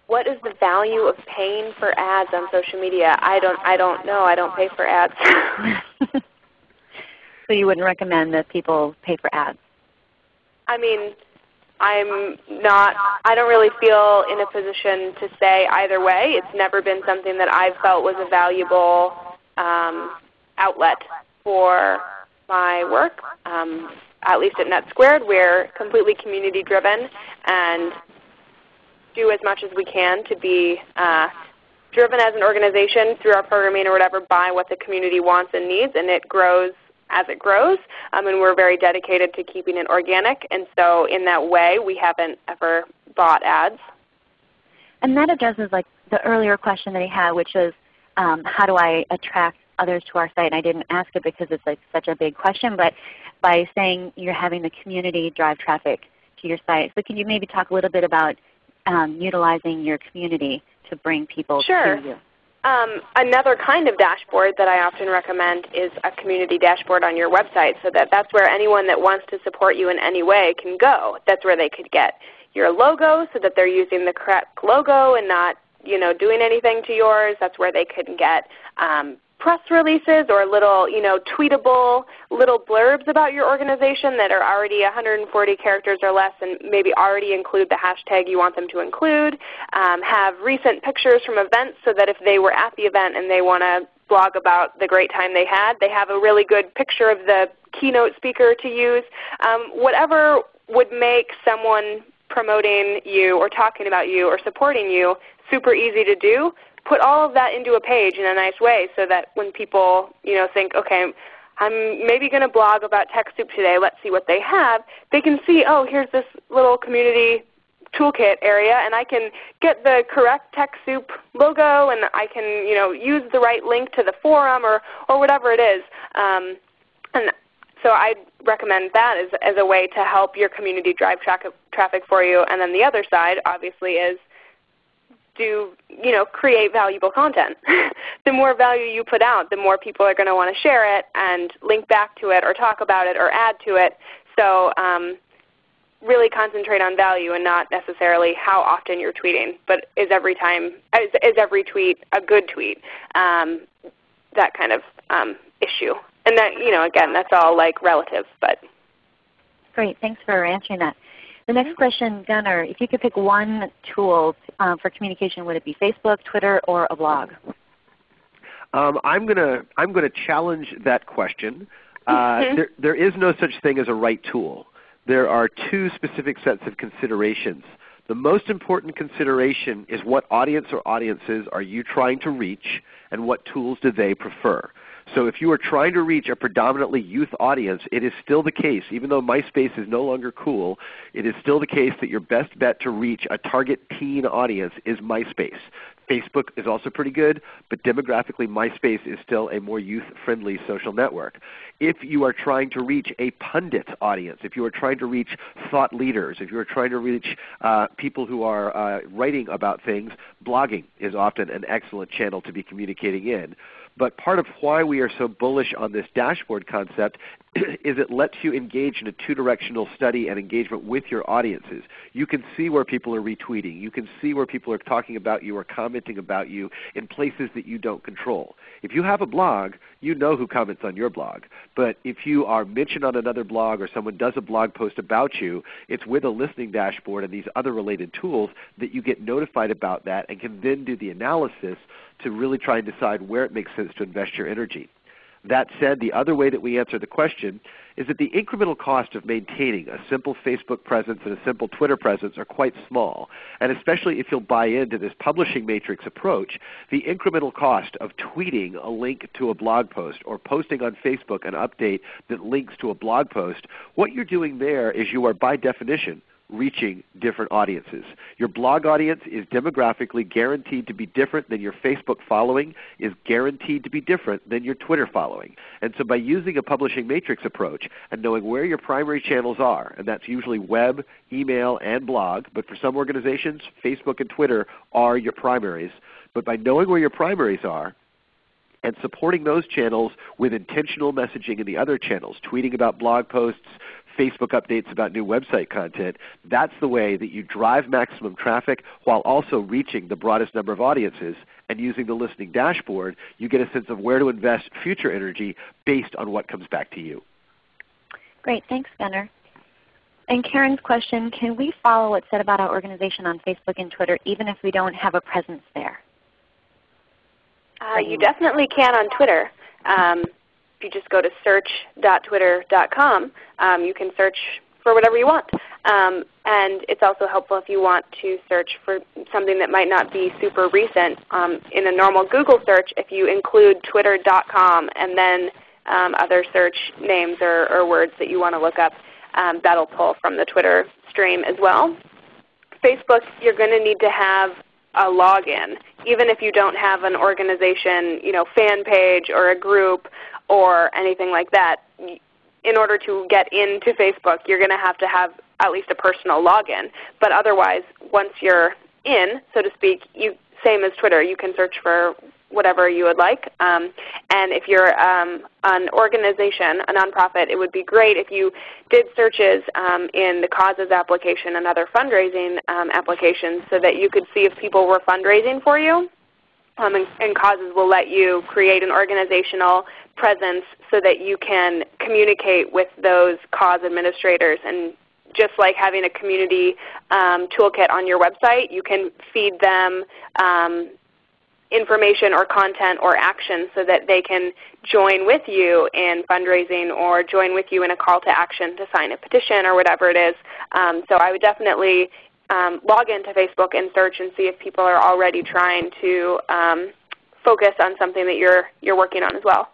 What is the value of paying for ads on social media? I don't, I don't know. I don't pay for ads. so you wouldn't recommend that people pay for ads? I mean, I'm not, I don't really feel in a position to say either way. It's never been something that I've felt was a valuable um, outlet for my work. Um, at least at NetSquared, we're completely community driven and do as much as we can to be uh, driven as an organization through our programming or whatever by what the community wants and needs, and it grows as it grows. Um, and we're very dedicated to keeping it organic. And so in that way, we haven't ever bought ads. And that addresses like the earlier question that he had, which is um, how do I attract others to our site? And I didn't ask it because it's like such a big question, but by saying you're having the community drive traffic to your site. So can you maybe talk a little bit about um, utilizing your community to bring people sure. to you? Um, another kind of dashboard that I often recommend is a community dashboard on your website so that that's where anyone that wants to support you in any way can go. That's where they could get your logo so that they're using the correct logo and not you know, doing anything to yours. That's where they could get um, press releases or little you know, tweetable little blurbs about your organization that are already 140 characters or less and maybe already include the hashtag you want them to include. Um, have recent pictures from events so that if they were at the event and they want to blog about the great time they had, they have a really good picture of the keynote speaker to use. Um, whatever would make someone promoting you or talking about you or supporting you super easy to do, put all of that into a page in a nice way so that when people you know, think, okay, I'm maybe going to blog about TechSoup today, let's see what they have, they can see, oh, here's this little community toolkit area and I can get the correct TechSoup logo and I can you know, use the right link to the forum or, or whatever it is. Um, and so I recommend that as, as a way to help your community drive tra traffic for you. And then the other side obviously is do you know, create valuable content. the more value you put out, the more people are going to want to share it and link back to it or talk about it or add to it. So um, really concentrate on value and not necessarily how often you're tweeting, but is every time is, is every tweet a good tweet? Um, that kind of um, issue. And that you know, again, that's all like relative, but great. Thanks for answering that. The next question, Gunner, if you could pick one tool um, for communication, would it be Facebook, Twitter, or a blog? Um, I'm going to I'm going to challenge that question. Uh, mm-hmm. there, there is no such thing as a right tool. There are two specific sets of considerations. The most important consideration is what audience or audiences are you trying to reach and what tools do they prefer. So if you are trying to reach a predominantly youth audience, it is still the case, even though MySpace is no longer cool, it is still the case that your best bet to reach a target teen audience is MySpace. Facebook is also pretty good, but demographically MySpace is still a more youth-friendly social network. If you are trying to reach a pundit audience, if you are trying to reach thought leaders, if you are trying to reach uh, people who are uh, writing about things, blogging is often an excellent channel to be communicating in. But part of why we are so bullish on this dashboard concept is it lets you engage in a two-directional study and engagement with your audiences. You can see where people are retweeting. You can see where people are talking about you or commenting about you in places that you don't control. If you have a blog, you know who comments on your blog. But if you are mentioned on another blog or someone does a blog post about you, it's with a listening dashboard and these other related tools that you get notified about that and can then do the analysis to really try and decide where it makes sense to invest your energy. That said, the other way that we answer the question is that the incremental cost of maintaining a simple Facebook presence and a simple Twitter presence are quite small. And especially if you'll buy into this publishing matrix approach, the incremental cost of tweeting a link to a blog post or posting on Facebook an update that links to a blog post, what you're doing there is you are by definition reaching different audiences. Your blog audience is demographically guaranteed to be different than your Facebook following is guaranteed to be different than your Twitter following. And so by using a publishing matrix approach and knowing where your primary channels are, and that's usually web, email, and blog, but for some organizations, Facebook and Twitter are your primaries. But by knowing where your primaries are, and supporting those channels with intentional messaging in the other channels, tweeting about blog posts, Facebook updates about new website content. That's the way that you drive maximum traffic while also reaching the broadest number of audiences. And using the listening dashboard, you get a sense of where to invest future energy based on what comes back to you. Great. Thanks, Gunner. And Karen's question, can we follow what's said about our organization on Facebook and Twitter even if we don't have a presence there? Uh, you definitely can on Twitter. Um, if you just go to search.twitter.com, um, you can search for whatever you want. Um, and it's also helpful if you want to search for something that might not be super recent. Um, in a normal Google search, if you include twitter.com and then um, other search names or, or, words that you want to look up, um, that will pull from the Twitter stream as well. Facebook, you're going to need to have a login, even if you don't have an organization you know, fan page or a group or anything like that. In order to get into Facebook, you're going to have to have at least a personal login. But otherwise, once you're in, so to speak, you, same as Twitter, you can search for whatever you would like. Um, and if you're um, an organization, a nonprofit, it would be great if you did searches um, in the causes application and other fundraising um, applications so that you could see if people were fundraising for you. Um, and, and, causes will let you create an organizational presence so that you can communicate with those cause administrators and just like having a community um, toolkit on your website, you can feed them information or content or action so that they can join with you in fundraising or join with you in a call to action to sign a petition or whatever it is. Um, so I would definitely um, log into Facebook and search and see if people are already trying to um, focus on something that you're, you're working on as well.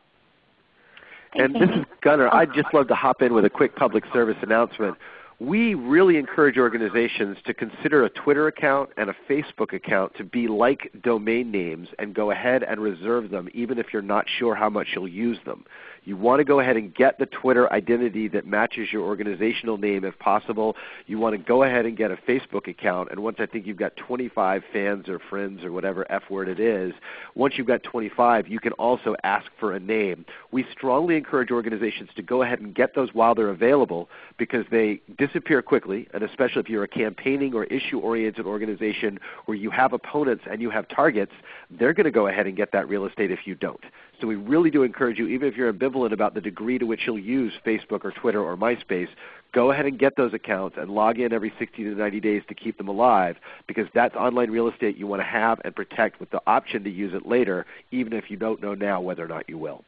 And this is Gunner. I'd just love to hop in with a quick public service announcement we really encourage organizations to consider a Twitter account and a Facebook account to be like domain names and go ahead and reserve them even if you're not sure how much you'll use them. You want to go ahead and get the Twitter identity that matches your organizational name if possible. You want to go ahead and get a Facebook account. And once I think you've got 25 fans or friends or whatever F word it is, once you've got 25, you can also ask for a name. We strongly encourage organizations to go ahead and get those while they're available because they disappear quickly, and especially if you're a campaigning or issue-oriented organization where you have opponents and you have targets, they're going to go ahead and get that real estate if you don't. So we really do encourage you, even if you're ambivalent about the degree to which you'll use Facebook or Twitter or MySpace, go ahead and get those accounts and log in every 60 to 90 days to keep them alive because that's online real estate you want to have and protect with the option to use it later even if you don't know now whether or not you will.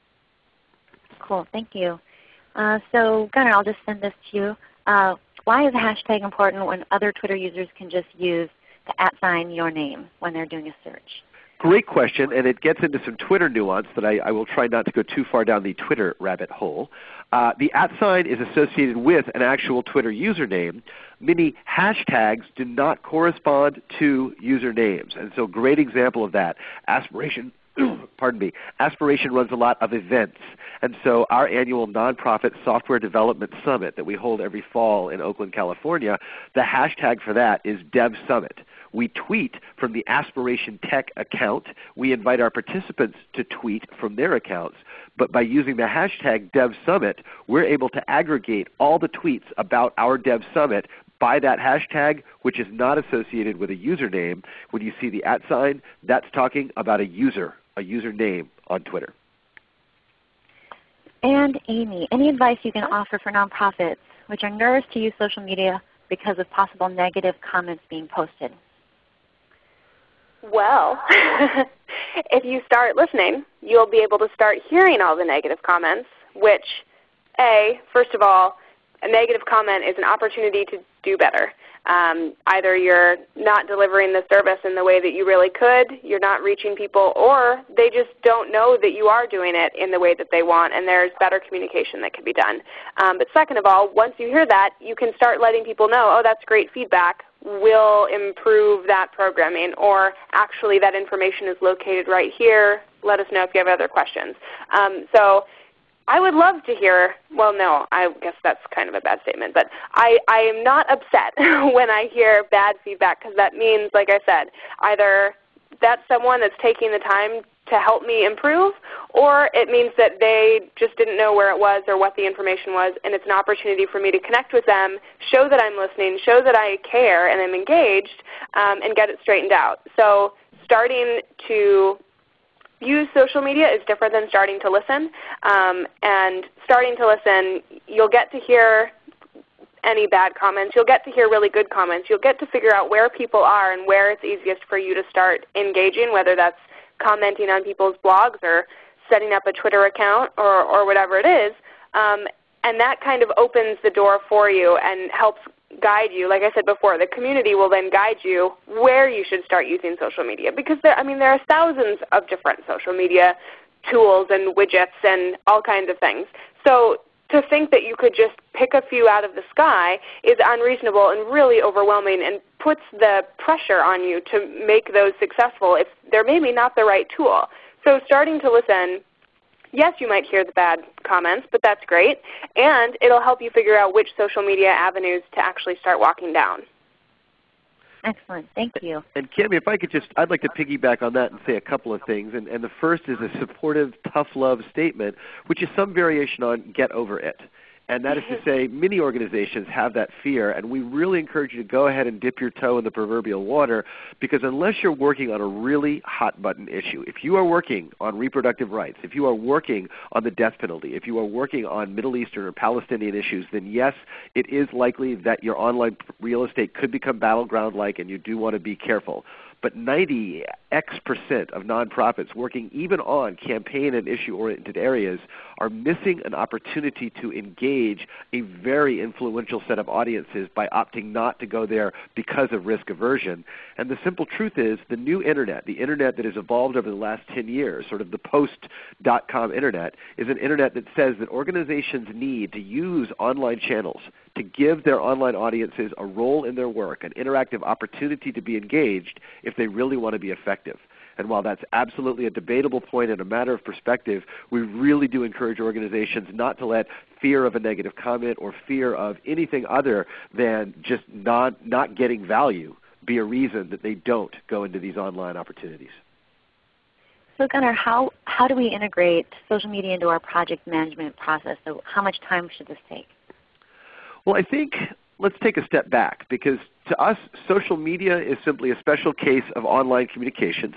Cool. Thank you. Uh, so Gunner, I'll just send this to you. Uh, why is a hashtag important when other Twitter users can just use the at sign your name when they're doing a search? Great question, and it gets into some Twitter nuance that I, I, will try not to go too far down the Twitter rabbit hole. Uh, the at sign is associated with an actual Twitter username. Many hashtags do not correspond to usernames, and so great example of that. Aspiration pardon me, Aspiration runs a lot of events. And so our annual nonprofit software development summit that we hold every fall in Oakland, California, the hashtag for that is DevSummit. We tweet from the Aspiration Tech account. We invite our participants to tweet from their accounts. But by using the hashtag DevSummit, we're able to aggregate all the tweets about our Dev Summit by that hashtag, which is not associated with a username. When you see the at sign, that's talking about a user, a username on Twitter. And Amy, any advice you can offer for nonprofits which are nervous to use social media because of possible negative comments being posted? Well, if you start listening, you'll be able to start hearing all the negative comments, which A, first of all, a negative comment is an opportunity to do better. Um, either you're not delivering the service in the way that you really could, you're not reaching people, or they just don't know that you are doing it in the way that they want and there's better communication that can be done. Um, but second of all, once you hear that, you can start letting people know, oh that's great feedback, we'll improve that programming, or actually that information is located right here, let us know if you have other questions. Um, so I would love to hear, well no, I guess that's kind of a bad statement, but I, I am not upset when I hear bad feedback because that means, like I said, either that's someone that's taking the time to help me improve, or it means that they just didn't know where it was or what the information was, and it's an opportunity for me to connect with them, show that I'm listening, show that I care and I'm engaged, um, and get it straightened out. So starting to use social media is different than starting to listen. Um, and starting to listen, you'll get to hear any bad comments. You'll get to hear really good comments. You'll get to figure out where people are and where it's easiest for you to start engaging, whether that's commenting on people's blogs or setting up a Twitter account or, or whatever it is. Um, and that kind of opens the door for you and helps guide you. Like I said before, the community will then guide you where you should start using social media because there, I mean, there are thousands of different social media tools and widgets and all kinds of things. So to think that you could just pick a few out of the sky is unreasonable and really overwhelming and puts the pressure on you to make those successful if they're maybe not the right tool. So starting to listen yes, you might hear the bad comments, but that's great. And it will help you figure out which social media avenues to actually start walking down. Excellent. Thank you. And Cami, if I could just, I'd like to piggyback on that and say a couple of things. And, and the first is a supportive, tough love statement, which is some variation on get over it. And that is to say many organizations have that fear and we really encourage you to go ahead and dip your toe in the proverbial water because unless you're working on a really hot button issue, if you are working on reproductive rights, if you are working on the death penalty, if you are working on Middle Eastern or Palestinian issues, then yes, it is likely that your online real estate could become battleground-like and you do want to be careful. But 90 X percent of nonprofits working even on campaign and issue oriented areas are missing an opportunity to engage a very influential set of audiences by opting not to go there because of risk aversion. And the simple truth is the new internet, the internet that has evolved over the last 10 years, sort of the post.com internet, is an internet that says that organizations need to use online channels to give their online audiences a role in their work, an interactive opportunity to be engaged if they really want to be effective. And while that's absolutely a debatable point and a matter of perspective, we really do encourage organizations not to let fear of a negative comment or fear of anything other than just not, not getting value be a reason that they don't go into these online opportunities. So Gunner, how, how do we integrate social media into our project management process? So how much time should this take? Well, I think let's take a step back because to us, social media is simply a special case of online communications.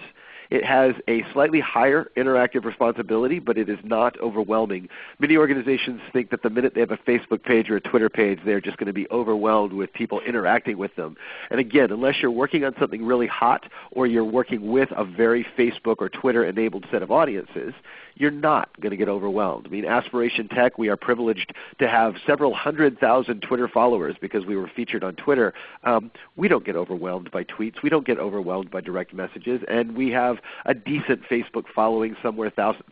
It has a slightly higher interactive responsibility, but it is not overwhelming. Many organizations think that the minute they have a Facebook page or a Twitter page, they're just going to be overwhelmed with people interacting with them. And again, unless you're working on something really hot or you're working with a very Facebook or Twitter enabled set of audiences, you're not going to get overwhelmed. I mean, Aspiration Tech, we are privileged to have several hundred thousand Twitter followers because we were featured on Twitter. Um, we don't get overwhelmed by tweets. We don't get overwhelmed by direct messages. And we have a decent Facebook following somewhere thousand,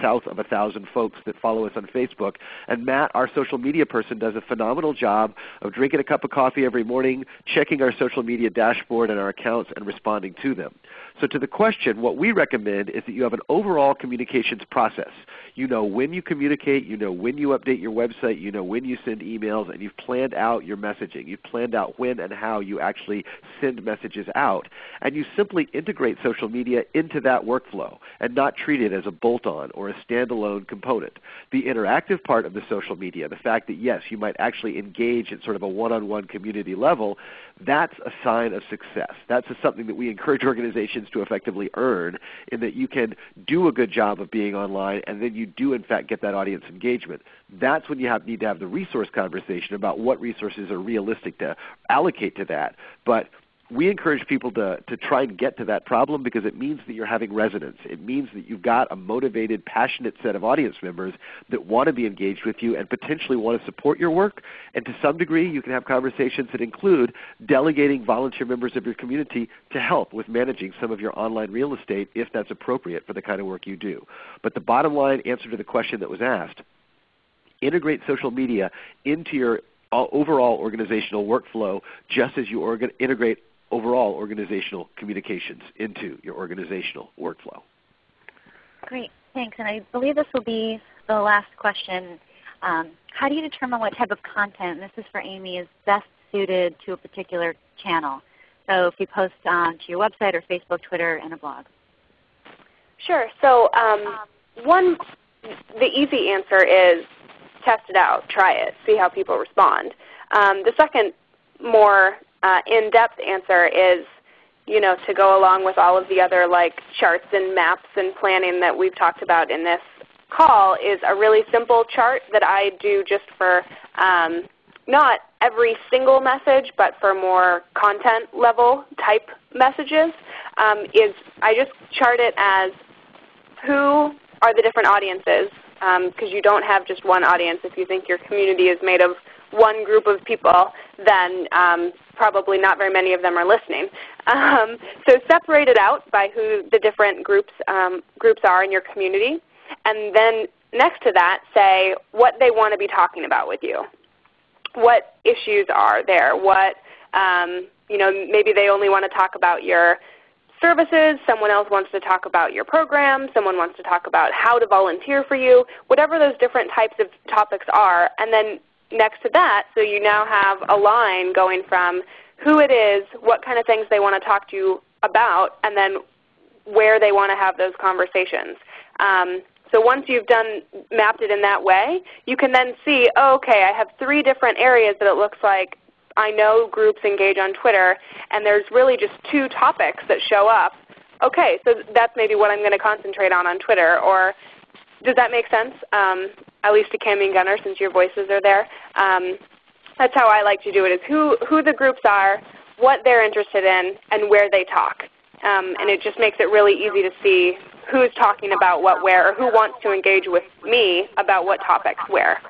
south of a thousand folks that follow us on Facebook. And Matt, our social media person, does a phenomenal job of drinking a cup of coffee every morning, checking our social media dashboard and our accounts, and responding to them. So to the question, what we recommend is that you have an overall communications process. You know when you communicate, you know when you update your website, you know when you send emails, and you've planned out your messaging. You've planned out when and how you actually send messages out. And you simply integrate social media into that workflow and not treat it as a bolt-on or a standalone component. The interactive part of the social media, the fact that yes, you might actually engage at sort of a one-on-one -on -one community level, that's a sign of success. That's something that we encourage organizations to effectively earn in that you can do a good job of being online and then you do in fact get that audience engagement. That's when you have, need to have the resource conversation about what resources are realistic to allocate to that. But we encourage people to, to try and get to that problem because it means that you're having resonance. It means that you've got a motivated, passionate set of audience members that want to be engaged with you and potentially want to support your work. And to some degree, you can have conversations that include delegating volunteer members of your community to help with managing some of your online real estate if that's appropriate for the kind of work you do. But the bottom line answer to the question that was asked, integrate social media into your uh, overall organizational workflow just as you integrate overall organizational communications into your organizational workflow. Great, thanks. And I believe this will be the last question. Um, how do you determine what type of content, and this is for Amy, is best suited to a particular channel? So if you post on to your website or Facebook, Twitter, and a blog. Sure. So um, one, the easy answer is test it out, try it, see how people respond. Um, the second more uh, in-depth answer is you know, to go along with all of the other like charts and maps and planning that we've talked about in this call is a really simple chart that I do just for um, not every single message, but for more content level type messages, um, is I just chart it as who are the different audiences, because um, you don't have just one audience. If you think your community is made of one group of people, then um, probably not very many of them are listening. Um, so separate it out by who the different groups, um, groups are in your community. And then next to that say what they want to be talking about with you. What issues are there? What, um, you know, maybe they only want to talk about your services, someone else wants to talk about your program, someone wants to talk about how to volunteer for you, whatever those different types of topics are. And then next to that, so you now have a line going from who it is, what kind of things they want to talk to you about, and then where they want to have those conversations. Um, so once you've done mapped it in that way, you can then see, oh, okay, I have three different areas that it looks like I know groups engage on Twitter, and there's really just two topics that show up. Okay, so that's maybe what I'm going to concentrate on on Twitter. Or does that make sense? Um, at least to Cami and Gunner, since your voices are there. Um, that's how I like to do it, is who, who the groups are, what they're interested in, and where they talk. Um, and it just makes it really easy to see who's talking about what where, or who wants to engage with me about what topics where.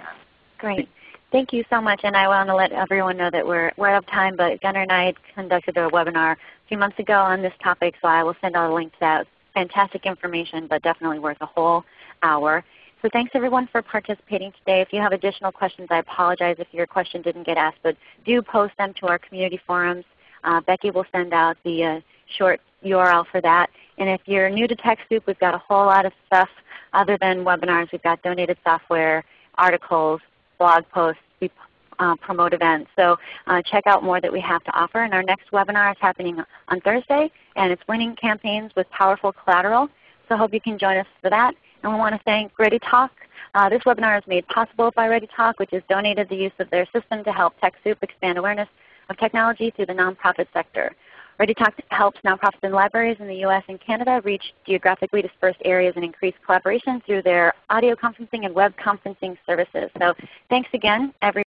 Great. Thank you so much. And I want to let everyone know that we're, we're out of time, but Gunner and I conducted a webinar a few months ago on this topic, so I will send out a link to that. Fantastic information, but definitely worth a whole hour. So thanks everyone for participating today. If you have additional questions, I apologize if your question didn't get asked, but do post them to our community forums. Uh, Becky will send out the uh, short URL for that. And if you're new to TechSoup, we've got a whole lot of stuff other than webinars. We've got donated software, articles, blog posts. We uh, promote events. So uh, check out more that we have to offer. And our next webinar is happening on Thursday, and it's Winning Campaigns with Powerful Collateral. So hope you can join us for that. And we want to thank ReadyTalk. Uh, this webinar is made possible by ReadyTalk, which has donated the use of their system to help TechSoup expand awareness of technology through the nonprofit sector. ReadyTalk helps nonprofits and libraries in the U.S. and Canada reach geographically dispersed areas and increase collaboration through their audio conferencing and web conferencing services. So thanks again, everyone.